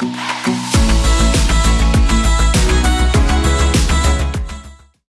Bye.